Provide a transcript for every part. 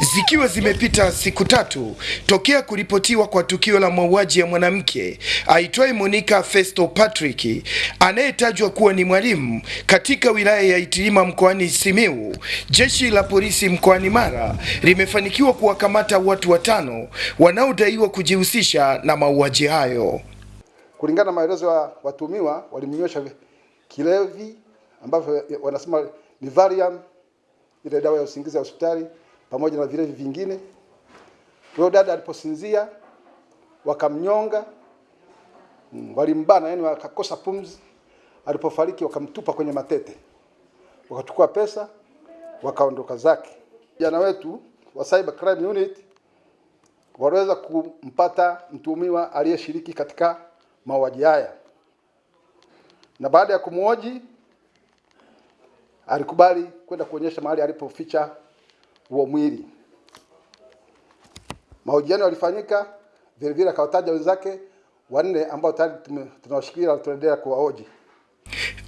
Zikiwa zimepita siku tatu tokea kuripotiwa kwa tukio la mauaji ya mwanamke aitwaye Monica Festo Patrick anayetajwa kuwa ni mwalimu katika wilaya ya Itilima mkoani Simiu, jeshi la polisi mkoani Mara limefanikiwa kuwakamata watu watano wanaodaiwa kujihusisha na mauaji hayo. Kulingana na maelezo ya watumiwa, walimnywesha kilevi ambavyo wanasema ni Valium, ile dawa ya usingizi ya hospitali pamoja na vilevi vingine. Huyo dada aliposinzia wakamnyonga, mm, walimbana, yani wakakosa pumzi. Alipofariki wakamtupa kwenye matete, wakachukua pesa wakaondoka zake. Jana wetu wa Cyber Crime Unit waliweza kumpata mtuhumiwa aliyeshiriki katika mauaji haya, na baada ya kumhoji alikubali kwenda kuonyesha mahali alipoficha huo mwili. Mahojiano yalifanyika vile vile, akawataja wenzake wanne ambao tayari tunawashikilia na tunaendelea kuwahoji.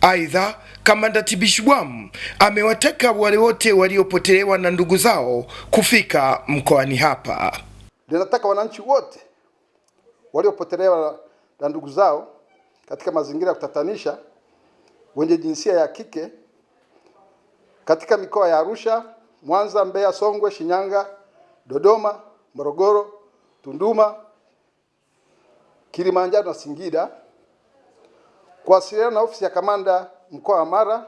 Aidha, kamanda Tibishwam amewataka wale wote waliopotelewa na ndugu zao kufika mkoani hapa. Ninataka wananchi wote waliopotelewa na ndugu zao katika mazingira ya kutatanisha wenye jinsia ya kike katika mikoa ya Arusha, Mwanza, Mbeya, Songwe, Shinyanga, Dodoma, Morogoro, Tunduma, Kilimanjaro na Singida kuwasiliana na ofisi ya kamanda mkoa wa Mara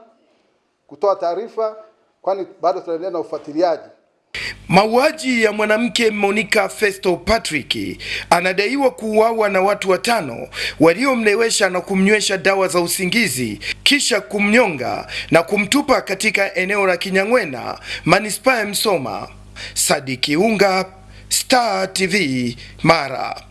kutoa taarifa, kwani bado tunaendelea na ufuatiliaji. Mauaji ya mwanamke Monica Festo Patrick anadaiwa kuuawa na watu watano waliomlewesha na kumnywesha dawa za usingizi kisha kumnyonga na kumtupa katika eneo la Kinyang'wena, manispaa ya Msoma. Sadiki Unga, Star TV, Mara.